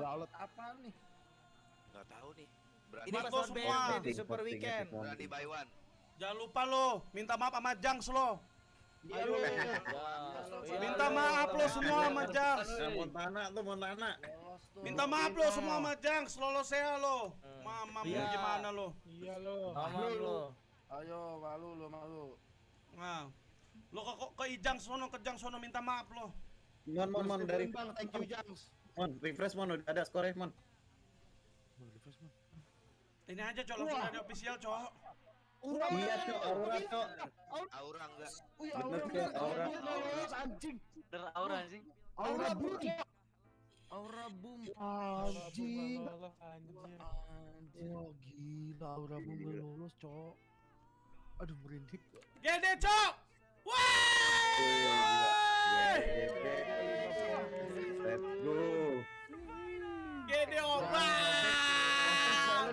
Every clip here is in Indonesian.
Ballot apa nih? Nggak tahu nih. Berani, Ini lo semua. Di Super Weekend. berani buy one. Jangan lupa lo, minta maaf sama Jangs lo. Ayo. Minta maaf lo semua sama Jangs. Montana tuh Montana. Minta maaf lo semua sama Jangs, lolos saya lo. Mama mau Iya. gimana lo? Iya lo. Aman lo. Ayo malu lo malu. Nah, lo ke ke Ijang sono ke Jang sono minta maaf lo. Mon mon mon dari Bang, thank you Jangs. Mon refresh mon udah ada skornya mon. Ini aja cok langsung ada official cok. Iya cok Aurora cok. Aura enggak. Wih, Bener, Aura Cok, Aura. Aura anjing. Der aura sih. Aura boom. Aura boom. Anjing. Anjing. Gila Aura boom gak lolos, Cok. Aduh merinding. Gede cok. Wah! Let's go. Gede obat.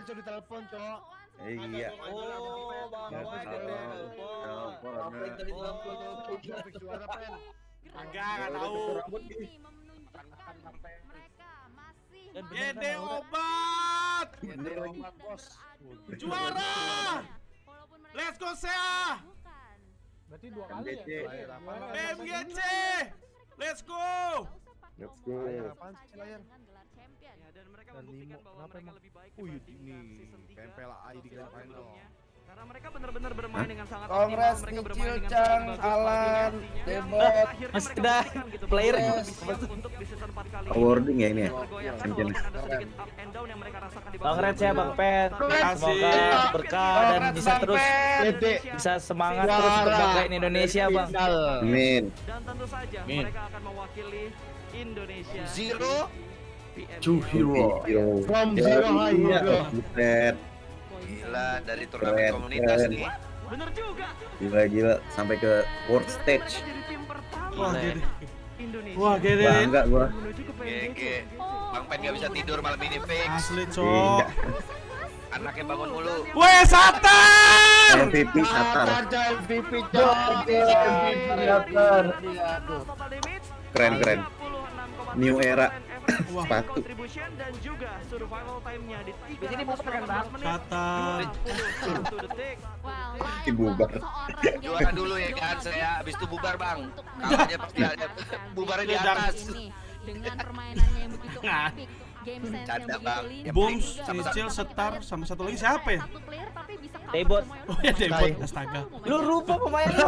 Jadi telepon, Cok. Iya. Oh, Bang Ya, Boy Telepon. Apa dari telepon? Grafik suara pen. Agak enggak tahu. ini menunjukkan mereka masih Gede obat. Gede obat, Bos. Juara. Let's go Sea. bukan Berarti dua kali ya? BMGC. Let's go. Let's go. Layar apaan sih layar? dengan gelar champion Ya, dan mereka Dan membuktikan bahwa kenapa mereka emang? lebih baik dibandingkan ini season 3 tempel AI di grand final. Karena mereka benar-benar bermain dengan sangat Kongres optimal, mereka bermain dengan Cang, sangat bagus Alan. Debot. Dan akhirnya Mas mereka udah buktikan gitu player ya. untuk di season 4 kali ini. Awarding ya ini ya. Tergoyahkan Champion. walaupun ada sedikit up and down yang mereka rasakan di Bang Red ya Bang Pet. Semoga berkah dan bisa terus bisa semangat terus berbanggain Indonesia Bang. Amin. Dan tentu saja mereka akan mewakili Indonesia. Zero. PMG. Two hero. From zero high Iya, hero. Gila dari turnamen Keren, komunitas keren. nih. Bener juga. Gila gila sampai ke world stage. Wah, Gede. Indonesia. Wah, Gede. Bangga gua. GG. Bang Pen gak bisa tidur malam ini fix. Asli cok. Anaknya bangun mulu. Weh Satar. MVP Satar. MVP damage Keren keren. 36,7% New era. Efektif Sepatu. contribution dan juga survival time-nya di Di sini mau keren, Bang. 318 menit. Satar. 21 detik. wow Ih, bubar. Juara dulu ya kan saya, habis itu bubar bang. Kalahnya pasti ada. Bubarnya di atas. ini dengan permainannya yang begitu Nah. apik Canda, Bang. lincah Yang Boom, penting sama-sama. Cicil, Setar, sama satu lagi siapa ya? satu player tapi bisa cover Debot. Oh ya Debot, astaga. Lu rupa pemain lu.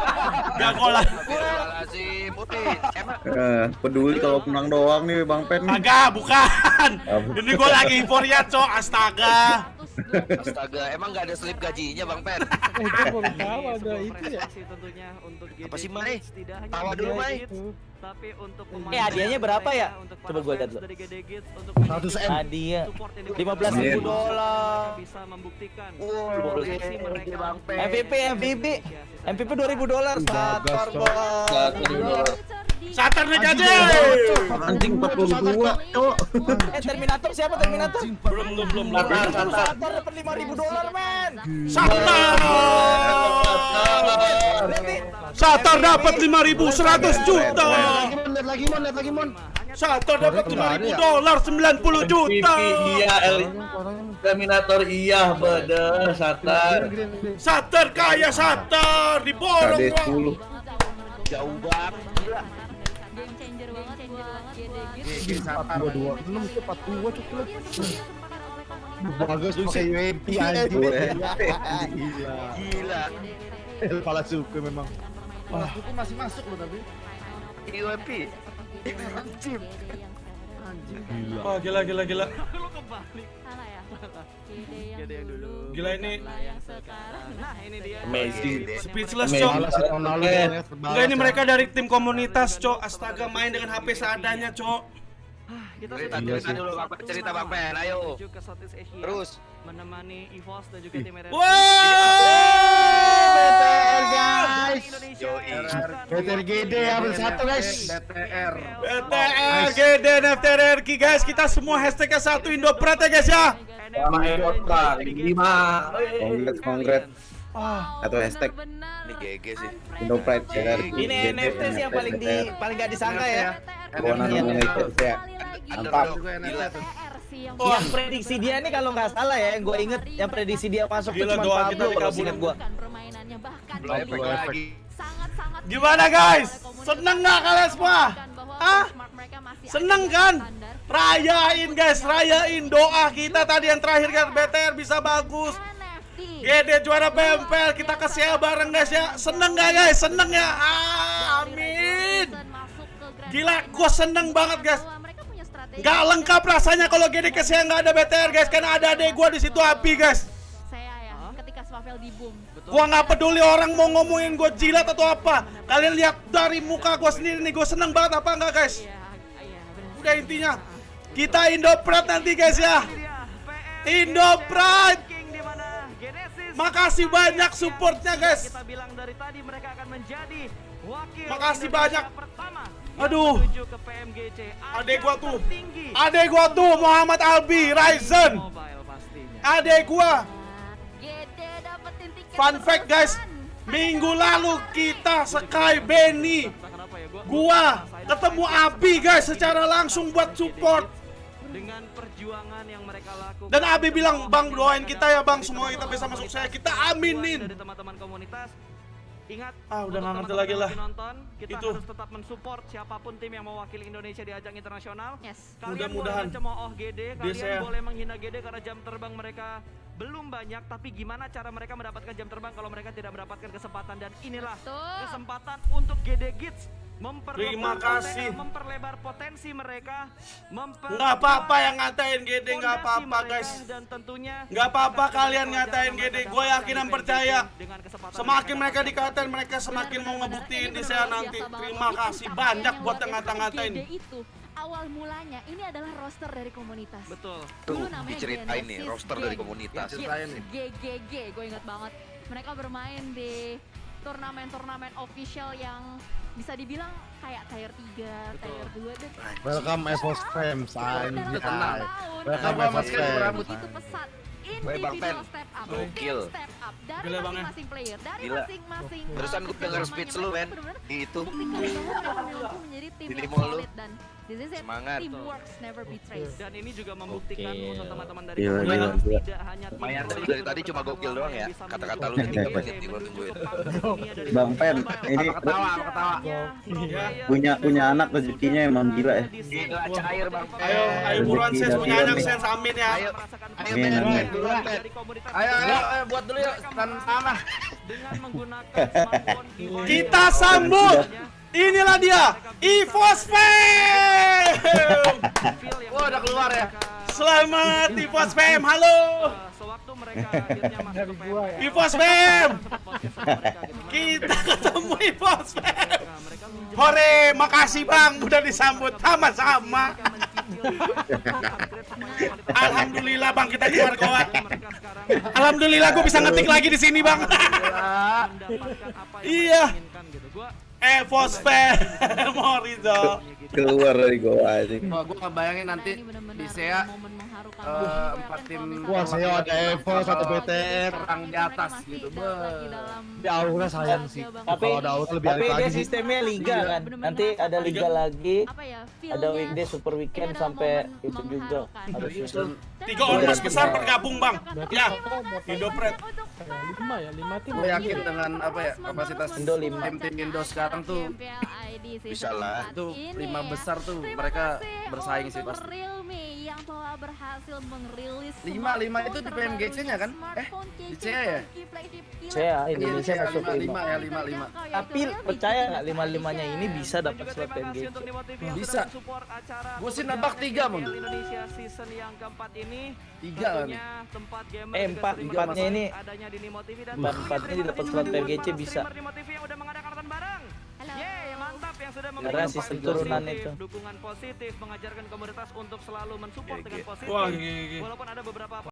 Gak kolah. Astagfirullahaladzim, Putih. Emang Eh, peduli kalau menang doang nih Bang Pen. Kagak, bukan. Ini gue lagi euforia cok, astaga. astaga, emang gak ada slip gajinya Bang Pen? Eh, gue baru tahu ada sebuah itu ya. prestasi tentunya untuk Apa sih, Mai? Kids, tidak hanya Tawa dulu, Mai. Tapi untuk Eh, pemain hadiahnya berapa ya? Coba gua lihat dulu. dari GD Kids, untuk 100 M. Hadiah. support yang 15 ribu dolar. bisa membuktikan Pen. MVP MVP MVP 2000 dolar Satar. Bang. Satar nih jadi. Anjing 42, Cok. Eh Terminator siapa Terminator? Belum, belum, belum. Satar Satar dapat 5000 dolar men. Satar. Satar dapat 5.100 juta. Lagi mon, lihat lagi mon, lihat lagi mon. Satar dapat 5.000 dolar 90 juta. iya El Terminator iya bener Satar. Satar kaya Satar diborong gua. 10. Jauh banget. game changer banget game changer banget Satar. Dua enam cukup. Bagus pakai UMP anjing. Gila. Gila. El pala suku memang. Pala suku masih masuk loh tapi. UMP. Gila. Wah, gila gila gila. lu kebalik salah ya GD yang dulu Gila ini Lah yang sekarang nah ini dia Amazing. speechless. Cok. Enggak ini mereka dari tim komunitas, Cok. Astaga, main dengan HP seadanya, Cok. kita Cerita sudah cerita dulu Pen, cerita Bang Pen, ayo. Terus. menemani EVOS dan juga tim RRQ. Guys. BTR GD ambil satu guys. BTR. BTR, GD, NFTR, RQ, guys. Kita semua hashtagnya satu Indopret ya, guys ya. sama Bang lima Congrats, congrats. Ah, Atau hashtag Ini GG sih. Indo Pride ya. Ini NFT sih yang paling di paling gak disangka ya. Kewenangan Iya. Indonesia ya. Mantap. Gila. Sih yang prediksi dia nih kalau nggak salah ya, yang gue inget yang prediksi dia masuk tuh Gila, cuma doa kita Pablo kalau inget gue. Lagi. sangat-sangat Gimana, guys? Seneng nggak kalian semua? Hah? Seneng kan? Rayain guys, rayain doa kita tadi yang terakhir kan BTR bisa bagus. GD juara PMPL kita ke SEA bareng guys ya. Seneng gak guys? Seneng ya? Ah, amin. Gila, gue seneng banget guys. Gak lengkap rasanya kalau GD ke SEA nggak ada BTR guys. Karena ada adek gue di situ api guys. Di boom. Gua nggak peduli orang mau ngomongin gue jilat atau apa. Kalian lihat dari muka gue sendiri nih, gue seneng banget apa enggak guys? Iya, iya. Udah intinya kita Indo Pride nanti guys ya. Indo Pride. King di mana Genesis Makasih banyak supportnya guys. kita bilang dari tadi mereka akan menjadi wakil Makasih banyak. pertama Aduh. ke PMGC Adek gua tuh. Adek gua tuh Muhammad Albi Ryzen. Adek gua. Fun fact guys. Minggu lalu kita Sky Benny gua ketemu Abi guys secara langsung buat support. Dengan perjuangan yang mereka lakukan dan Abi bilang bang doain kita ya bang semua kita bisa masuk saya. Kita aminin. Dari teman-teman komunitas Ingat, Ah, udah nggak ngerti lagi lah. nonton, kita Itu. harus tetap mensupport siapa pun tim yang mewakili Indonesia di ajang internasional. Yes. Kalian Mudah-mudahan. boleh mencemooh GD, kalian saya- boleh menghina GD karena jam terbang mereka belum banyak, tapi gimana cara mereka mendapatkan jam terbang kalau mereka tidak mendapatkan kesempatan dan inilah Betul. kesempatan untuk GD Kids Terima kasih. memperlebar potensi mereka, nggak apa-apa yang ngatain GD nggak apa-apa guys dan tentunya Nggak apa-apa kalian ngatain GD. mereka Gue yakin dan percaya. semakin mereka dikatain mereka semakin mau ngebuktiin di saya nanti terima kasih banyak buat yang ngata-ngatain itu awal mulanya ini adalah roster dari komunitas. Betul. Tuh, Dulu namanya diceritain nih, roster dari komunitas. GGG, gue inget banget. Mereka bermain di turnamen-turnamen official yang bisa dibilang kayak tier 3, tier 2 dan Welcome Evos Frames dalam anjay. Welcome Evos Frames. begitu pesat Bang individual Pen. step up Gokil. Gila, Bang, masing-masing player dari masing-masing Barusan uh, gue denger speech lu, men. Di itu. menjadi tim Di yang solid dan this is it Semangat. teamwork never betrays Dan ini juga membuktikan untuk teman-teman dari Gila, gila, gila. tidak hanya tim Pro dari tadi cuma gokil doang ya. Kata-kata lu PMGC, nih, menuju tungguin. Bang Pen, ini Ketawa, ketawa. Iya. punya punya anak rezekinya emang gila ya. Gila, cair bang. ayo ayo buruan ses dari punya anak ses amin ya Ayo, ayo Duluan. Ayo, ayo, ayo, buat dulu yuk, stand tanah. dengan menggunakan smartphone kita sambut inilah dia Evos Fame Wah, udah keluar ya. selamat Evos Fame halo Sewaktu mereka akhirnya masuk Dari ke gua ya. Kita ketemu menjadi- Hore, makasih bang, udah disambut sama-sama. Alhamdulillah bang, kita keluar goa. Alhamdulillah gue bisa ngetik lagi di sini bang. mendapatkan apa yang Iya. gitu. Evos Fame, Morizo. Keluar dari goa aja. Gue ngebayangin nanti di SEA eh, juga empat tim Wah, saya ada Evos atau BTR. perang di atas gitu. Di auranya sayang sih. Tapi Kalau ada auto lebih tapi dia sistemnya liga Iya. kan. Nanti ada liga lagi, ya ada weekday, super weekend sampai itu juga mengharukan. harusnya. Tiga ormas besar bergabung bang. Ya, Indo Pred. lima ya lima tim Gue yakin dengan apa ya kapasitas Indo lima. tim-tim Indo sekarang tuh bisa lah. Itu lima besar tuh mereka bersaing sih pasti. Realme yang telah berhasil merilis Lima- lima itu di smartphone PMGC-nya kan? Eh, di CEA ya? CEA, Indonesia Iya, masuk lima, lima. lima ya lima lima. Tapi percaya nggak lima limanya ini bisa dapat slot PMGC? Bisa. Gua sih nebak tiga, Mon. Indonesia season yang keempat ini Tiga kan? Eh, juga empat, sering empatnya bermain ini. adanya di Nimo TV dan Empat- tentunya empatnya terima dapat slot PMGC bisa. Yeay, mantap yang sudah memberikan sistem positif, turunan itu. dukungan positif, mengajarkan komunitas untuk selalu mensupport dengan positif. Wah, gigi, gigi. Walaupun ada beberapa